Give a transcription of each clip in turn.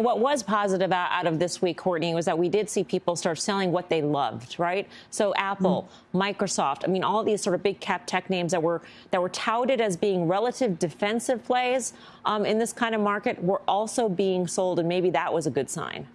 What was positive out of this week, Courtney, was that we did see people start selling what they loved, right? So Apple, mm. Microsoft, I mean, all these sort of big cap tech names that were that were touted as being relative defensive plays um, in this kind of market were also being sold, and maybe that was a good sign.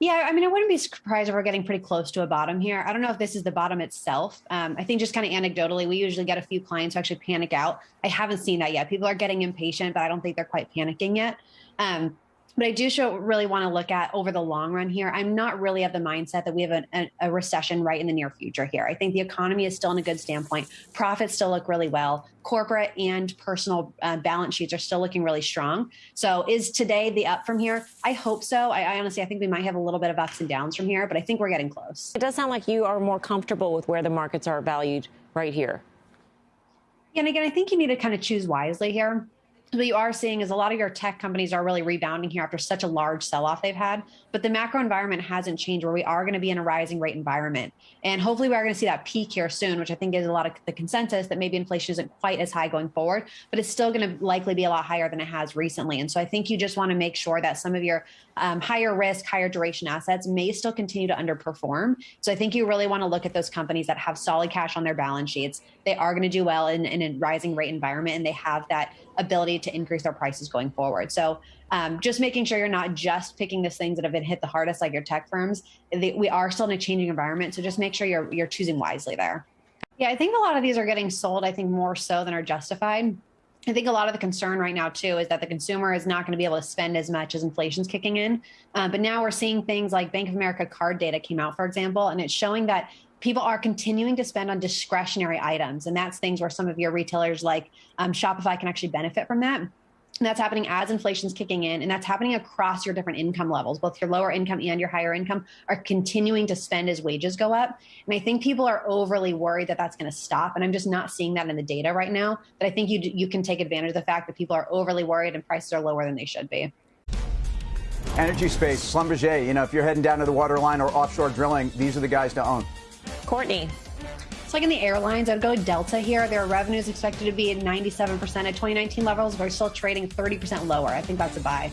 Yeah, I mean, I wouldn't be surprised if we're getting pretty close to a bottom here. I don't know if this is the bottom itself. Um, I think just kind of anecdotally, we usually get a few clients who actually panic out. I haven't seen that yet. People are getting impatient, but I don't think they're quite panicking yet. Um, but I do show, really want to look at over the long run here. I'm not really of the mindset that we have a, a, a, recession right in the near future here. I think the economy is still in a good standpoint. Profits still look really well. Corporate and personal uh, balance sheets are still looking really strong. So is today the up from here? I hope so. I, I honestly, I think we might have a little bit of ups and downs from here, but I think we're getting close. It does sound like you are more comfortable with where the markets are valued right here. And again, I think you need to kind of choose wisely here what you are seeing is a lot of your tech companies are really rebounding here after such a large sell-off they've had but the macro environment hasn't changed where we are going to be in a rising rate environment. And hopefully we are going to see that peak here soon which i think is a lot of the consensus that maybe inflation isn't quite as high going forward but it's still going to likely be a lot higher than it has recently. And so i think you just want to make sure that some of your um, higher risk higher duration assets may still continue to underperform. So i think you really want to look at those companies that have solid cash on their balance sheets. They are going to do well in, in a rising rate environment and they have that ability to increase their prices going forward. So um, just making sure you're not just picking the things that have been hit the hardest, like your tech firms. They, we are still in a changing environment, so just make sure you're you're choosing wisely there. Yeah, I think a lot of these are getting sold. I think more so than are justified. I think a lot of the concern right now too is that the consumer is not going to be able to spend as much as inflation's kicking in. Uh, but now we're seeing things like Bank of America card data came out, for example, and it's showing that people are continuing to spend on discretionary items. And that's things where some of your retailers like um, Shopify can actually benefit from that. And that's happening as inflation's kicking in, and that's happening across your different income levels. Both your lower income and your higher income are continuing to spend as wages go up. And I think people are overly worried that that's going to stop. And I'm just not seeing that in the data right now. But I think you you can take advantage of the fact that people are overly worried and prices are lower than they should be. Energy space, Schlumberger. You know, if you're heading down to the waterline or offshore drilling, these are the guys to own. Courtney. It's like in the airlines, I'd go Delta here. Their revenue is expected to be at 97% at 2019 levels. We're still trading 30% lower. I think that's a buy.